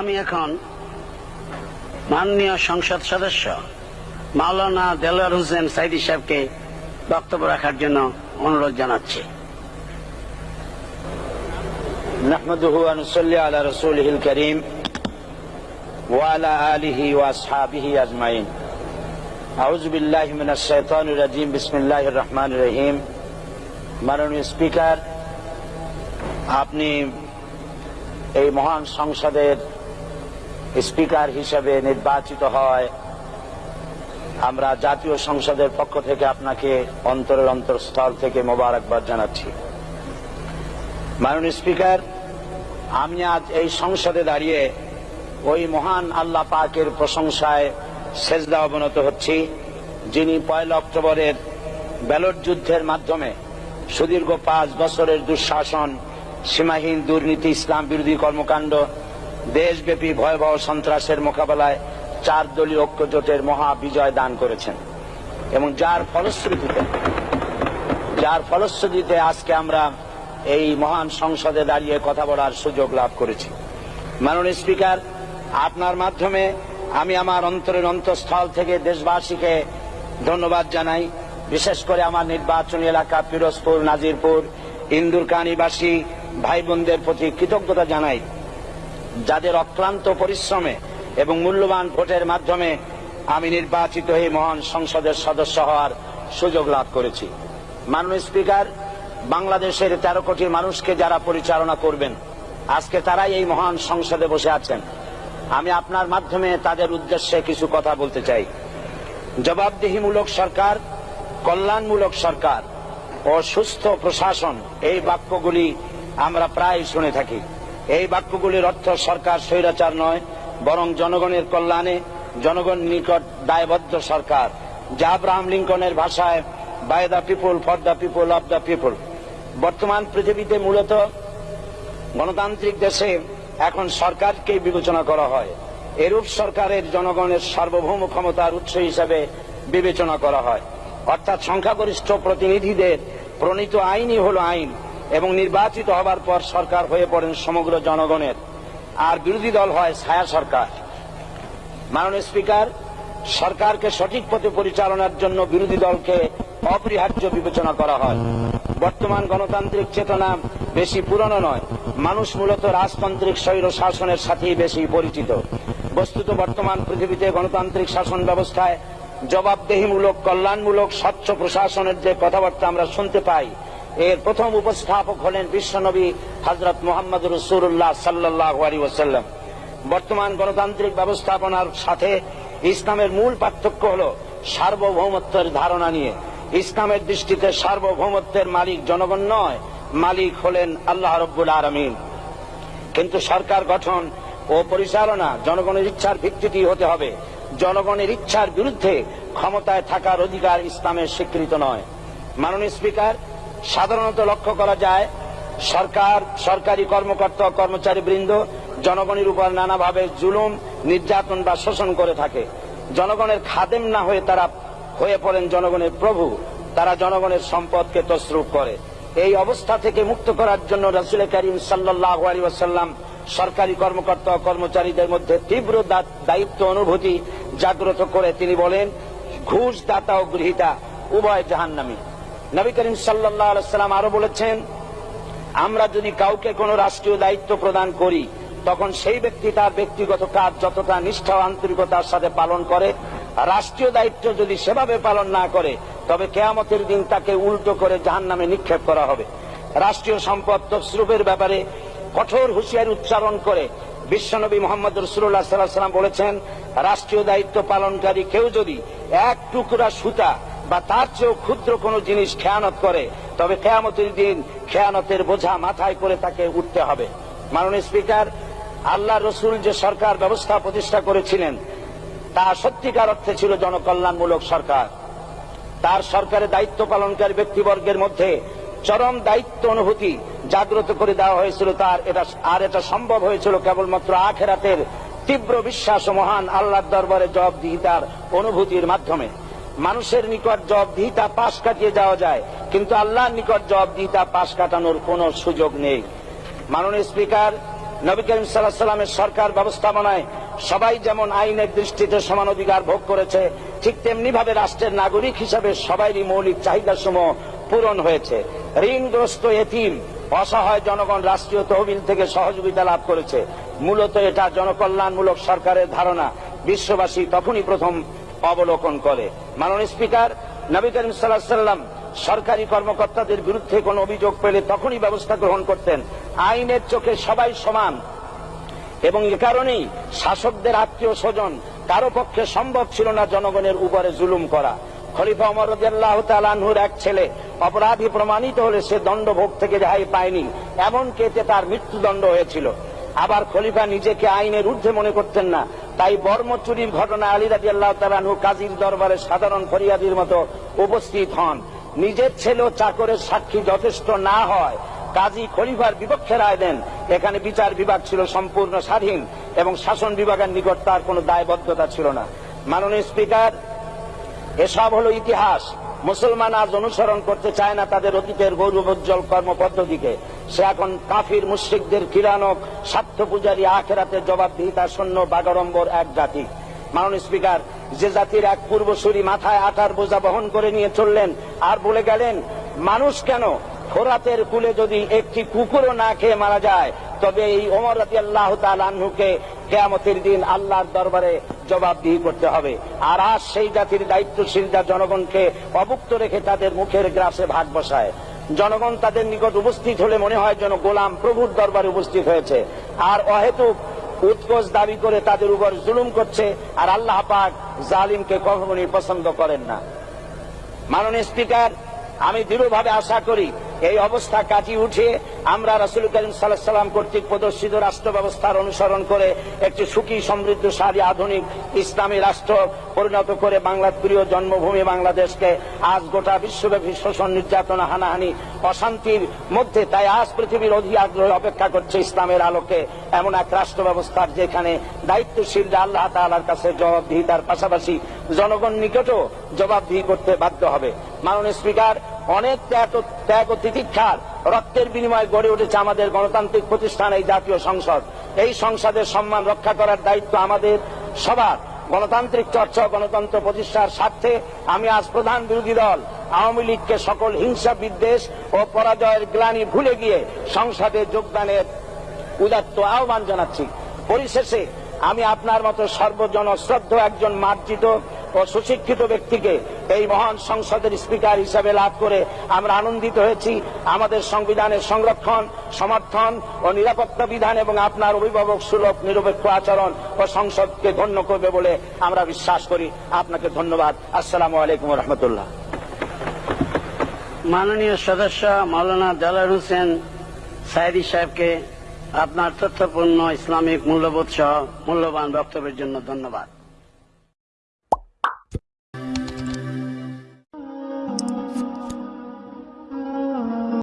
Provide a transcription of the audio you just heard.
আমি এখন মাননীয় সংসদ সদস্য মাওলানা দেলোয়ার হোসেন সাইদি সাহেবকে বক্তব্য রাখার জন্য অনুরোধ জানাচ্ছি نحمده ونصلي على رسوله الكريم وعلى آله وأصحابه أجمعين أعوذ بالله من الشيطان الرجيم بسم الله الرحمن الرحيم মাননীয় স্পিকার আপনি এই মহান সংসদের স্পিকার হিসেবে নির্বাচিত হয়। আমরা জাতীয় সংসদের পক্ষ থেকে আপনাকে অন্তরের অন্তরস্থল থেকে মোবারকবাদ জানাচ্ছি। মাননীয় স্পিকার, আমি আজ এই সংসদে দাঁড়িয়ে ওই মহান আল্লাহ পাকের প্রশংসায় সেজদা অবনত হচ্ছি, যিনি পয়লা অক্টোবরের ব্যালট যুদ্ধের মাধ্যমে সুদীর্ঘ পাঁচ বছরের দুঃশাসন, সীমাহীন দুর্নীতি, ইসলাম বিরোধী কর্মকাণ্ড দেশব্যাপী ভয়াবহ সন্ত্রাসের মোকাবেলায় চার দলীয় ঐক্যজোটের মহা বিজয় দান করেছেন। এবং যার ফলশ্রুতিতে যার ফলশ্রুতিতে আজকে আমরা এই মহান সংসদে দাঁড়িয়ে কথা বলার সুযোগ লাভ করেছি। মাননীয় স্পিকার, আপনার মাধ্যমে আমি আমার অন্তরের অন্তঃস্থল থেকে দেশবাসীকে ধন্যবাদ জানাই। বিশেষ করে আমার নির্বাচনী এলাকা পিরোজপুর, নাজিরপুর, ইন্দুরকানীবাসী ভাই বোনদের প্রতি কৃতজ্ঞতা জানাই। যাদের অক্লান্ত পরিশ্রমে এবং মূল্যবান ভোটের মাধ্যমে আমি নির্বাচিত হয়ে মহান সংসদের সদস্য হওয়ার সুযোগ লাভ করেছি। মাননীয় স্পিকার, বাংলাদেশের তেরো কোটি মানুষকে যারা পরিচালনা করবেন, আজকে তারাই এই মহান সংসদে বসে আছেন। আমি আপনার মাধ্যমে তাদের উদ্দেশ্যে কিছু কথা বলতে চাই। জবাবদিহিমূলক সরকার, কল্যাণমূলক সরকার ও সুস্থ প্রশাসন এই বাক্যগুলি আমরা প্রায় শুনে থাকি। এই বাক্যগুলির অর্থ সরকার স্বৈরাচার নয়, বরং জনগণের কল্যাণে জনগণ নিকট দায়বদ্ধ সরকার, যা আব্রাহাম লিঙ্কনের ভাষায় by the people for the people of the people বর্তমান পৃথিবীতে মূলত গণতান্ত্রিক দেশে এখন সরকারকেই বিবেচনা করা হয়। এরূপ সরকারের জনগণের সার্বভৌম ক্ষমতার উৎস হিসাবে বিবেচনা করা হয়। অর্থাৎ সংখ্যাগরিষ্ঠ প্রতিনিধিদের প্রণীত আইনই হল আইন। এবং নির্বাচিত হবার পর সরকার হয়ে পড়েন সমগ্র জনগণের। আর বিরোধী দল হয় ছায়া সরকার। মাননীয় স্পিকার, সরকারকে সঠিক পথে পরিচালনার জন্য বিরোধী দলকে অপরিহার্য বিবেচনা করা হয়। বর্তমান গণতান্ত্রিক চেতনা বেশি পুরনো নয়। মানুষ মূলত রাজতান্ত্রিক স্বৈর শাসনের সাথেই বেশি পরিচিত। বস্তুত বর্তমান পৃথিবীতে গণতান্ত্রিক শাসন ব্যবস্থায় জবাবদেহিমূলক, কল্যাণমূলক, স্বচ্ছ প্রশাসনের যে কথাবার্তা আমরা শুনতে পাই এর প্রথম উপস্থাপক হলেন বিশ্বনবী হজরত মোহাম্মদ রসুল্লাহ সাল্লাহ বর্তমান গণতান্ত্রিক ব্যবস্থাপনার সাথে ইসলামের মূল পার্থক্য হল সার্বভৌমত্বের ধারণা নিয়ে। ইসলামের দৃষ্টিতে সার্বভৌমত্বের মালিক জনগণ নয়, মালিক হলেন আল্লাহ রব্বুল আলমিন। কিন্তু সরকার গঠন ও পরিচালনা জনগণের ইচ্ছার ভিত্তিতে হতে হবে। জনগণের ইচ্ছার বিরুদ্ধে ক্ষমতায় থাকার অধিকার ইসলামের স্বীকৃত নয়। মাননীয় স্পিকার সাধারণত লক্ষ্য করা যায়, সরকার, সরকারি কর্মকর্তা, কর্মচারী বৃন্দ, জনগণের উপর নানাভাবে জুলুম, নির্যাতন বা শোষণ করে থাকে। জনগণের খাদেম না হয়ে তারা হয়ে পড়েন জনগণের প্রভু, তারা জনগণের সম্পদকে তসরুপ করে। এই অবস্থা থেকে মুক্ত করার জন্য রাসুল করিম সাল্লাহ আলী সরকারি কর্মকর্তা, কর্মচারীদের মধ্যে তীব্র দায়িত্ব, অনুভূতি জাগ্রত করে তিনি বলেন ঘুষ দাতা ও গৃহীতা, উভয় জাহান্নামী। নবী করিম সাল্লাম আরও বলেছেন, আমরা যদি কাউকে কোনো রাষ্ট্রীয় দায়িত্ব প্রদান করি, তখন সেই ব্যক্তি তার ব্যক্তিগত কাজ যতটা নিষ্ঠা আন্তরিকতার সাথে পালন করে, রাষ্ট্রীয় দায়িত্ব যদি সেভাবে পালন না করে, তবে কেয়ামতের দিন তাকে উল্টো করে জাহান নামে নিক্ষেপ করা হবে। রাষ্ট্রীয় সম্পদ তসরুপের ব্যাপারে কঠোর হুঁশিয়ারি উচ্চারণ করে বিশ্বনবী মোহাম্মদ রসুল্লাহ সাল্লাম বলেছেন, রাষ্ট্রীয় দায়িত্ব পালনকারী কেউ যদি এক টুকরা সুতা বা তার চেয়েও ক্ষুদ্র কোনো জিনিস খেয়ানত করে, তবে কেয়ামতের দিন খেয়ানতের বোঝা মাথায় করে তাকে উঠতে হবে। মাননীয় স্পিকার, আল্লাহ রসুল যে সরকার ব্যবস্থা প্রতিষ্ঠা করেছিলেন, তা সত্যিকার অর্থে ছিল জনকল্যাণমূলক সরকার। তার সরকারের দায়িত্ব পালনকারী ব্যক্তিবর্গের মধ্যে চরম দায়িত্ব অনুভূতি জাগ্রত করে দেওয়া হয়েছিল তার। এটা আর এটা সম্ভব হয়েছিল কেবলমাত্র আখেরাতের তীব্র বিশ্বাস ও মহান আল্লাহর দরবারে জবাবদিহিতার অনুভূতির মাধ্যমে। মানুষের নিকট জবাবদিহিতা পাশ কাটিয়ে যাওয়া যায়, কিন্তু আল্লাহর নিকট জবাবদিহিতা পাশ কাটানোর কোনো সুযোগ নেই। মাননীয় স্পিকার, নবী করিম সাল্লাহ সাল্লামের সরকার ব্যবস্থাপনায় সবাই যেমন আইনের দৃষ্টিতে সমান অধিকার ভোগ করেছে, ঠিক তেমনি ভাবে রাষ্ট্রের নাগরিক হিসাবে সবারই মৌলিক চাহিদা সমূহ পূরণ হয়েছে। ঋণগ্রস্ত এতিম, অসহায় জনগণ রাষ্ট্রীয় তহবিল থেকে সহযোগিতা লাভ করেছে। মূলত এটা জনকল্যাণমূলক সরকারের ধারণা। বিশ্ববাসী তখনই প্রথম অবলোকন করে। মাননীয় স্পিকার, নবী করিম সাল্লাহ সাল্লাম সরকারি কর্মকর্তাদের বিরুদ্ধে কোনো অভিযোগ পেলে তখনই ব্যবস্থা গ্রহণ করতেন। আইনের চোখে সবাই সমান। এবং এ কারণেই শাসকদের আত্মীয় স্বজন কারও পক্ষে সম্ভব ছিল না জনগণের উপরে জুলুম করা। খলিফা অমর রাদিয়াল্লাহু তাআলা এক ছেলে অপরাধী প্রমাণিত হলে সে দণ্ডভোগ থেকে রেহাই পায়নি। এমনকি এতে তার মৃত্যুদণ্ড হয়েছিল। আবার খলিফা নিজেকে আইনের ঊর্ধ্বে মনে করতেন না। তাই বর্ম চুরির ঘটনা আলী রাজি আল্লাহ তালানহু কাজীর দরবারে সাধারণ ফরিয়াদির মতো উপস্থিত হন। নিজের ছেলে চাকরের সাক্ষী যথেষ্ট না হয়। কাজী খলিফার বিপক্ষে রায় দেন। এখানে বিচার বিভাগ ছিল সম্পূর্ণ স্বাধীন এবং শাসন বিভাগের নিকট তার কোনো দায়বদ্ধতা ছিল না। মাননীয় স্পিকার, এসব হলো ইতিহাস। মুসলমান আজ অনুসরণ করতে চায় না তাদের অতীতের গৌরবোজ্জ্বল কর্ম পদ্ধতিকে সে এখন কাফির মুশ্রিকদের কিরানক স্বার্থ পূজারী আখেরাতে জবাবদিহিতা শূন্য বাগড়ম্বর এক জাতি। মাননীয় স্পিকার, যে জাতির এক পূর্বসূরি মাথায় আটার বোঝা বহন করে নিয়ে চললেন, আর বলে গেলেন, মানুষ কেন? ফোরাতের কুলে যদি একটি কুকুরও না খেয়ে মারা যায়, তবে এই ওমর রাতি আল্লাহ তালুকে কেয়ামতের দিন আল্লাহর দরবারে জবাবদিহি করতে হবে। আর আজ সেই জাতির দায়িত্বশীলরা জনগণকে অভুক্ত রেখে তাদের মুখের গ্রাসে ভাগ বসায়। জনগণ তাদের নিকট উপস্থিত হলে মনে হয় যেন গোলাম প্রভুর দরবারে উপস্থিত হয়েছে। আর অহেতুক উৎকোচ দাবি করে তাদের উপর জুলুম করছে, আর আল্লাহ পাক জালিমকে কখনই পছন্দ করেন না। মাননীয় স্পিকার, আমি দৃঢ়ভাবে আশা করি এই অবস্থা কাটিয়ে উঠে আমরা রাসুল করিম সাল্লাহ সাল্লাম কর্তৃক প্রদর্শিত রাষ্ট্র ব্যবস্থার অনুসরণ করে একটি সুখী, সমৃদ্ধশালী, আধুনিক ইসলামী রাষ্ট্র পরিণত করে বাংলার প্রিয় জন্মভূমি বাংলাদেশকে আজ গোটা বিশ্বব্যাপী শোষণ, নির্যাতনা, হানাহানি, অশান্তির মধ্যে তাই আজ পৃথিবীর অধি আগ্রহে অপেক্ষা করছে ইসলামের আলোকে এমন এক রাষ্ট্র ব্যবস্থার যেখানে দায়িত্বশীলরা আল্লাহ তালার কাছে জবাবদিহিতার পাশাপাশি জনগণ নিকটও জবাবদিহি করতে বাধ্য হবে। মাননীয় স্পিকার অনেক ত্যাগ ত্যাগ ও তিতিক্ষার রক্তের বিনিময়ে গড়ে উঠেছে আমাদের গণতান্ত্রিক প্রতিষ্ঠান, এই জাতীয় সংসদ। এই সংসদের সম্মান রক্ষা করার দায়িত্ব আমাদের সবার। গণতান্ত্রিক চর্চা গণতন্ত্র প্রতিষ্ঠার স্বার্থে আমি আজ প্রধান বিরোধী দল, আওয়ামী লীগকে সকল হিংসা, বিদ্বেষ ও পরাজয়ের গ্লানি ভুলে গিয়ে সংসদে যোগদানের উদাত্ত আহ্বান জানাচ্ছি। পরিশেষে আমি আপনার মতো সর্বজন শ্রদ্ধ একজন মার্জিত সুশিক্ষিত ব্যক্তিকে এই মহান সংসদের স্পিকার হিসাবে লাভ করে আমরা আনন্দিত হয়েছি। আমাদের সংবিধানের সংরক্ষণ, সমর্থন ও নিরাপত্তা বিধান এবং আপনার অভিভাবক সুলভ, নিরপেক্ষ আচরণ ও সংসদকে ধন্য করবে বলে আমরা বিশ্বাস করি। আপনাকে ধন্যবাদ। আসসালামু আলাইকুম রহমতুল্লাহ মাননীয় সদস্য মাওলানা দেলার হোসেন সাইদি সাহেবকে আপনার তথ্যপূর্ণ ইসলামিক মূল্যবোধ সহ মূল্যবান বক্তব্যের জন্য ধন্যবাদ।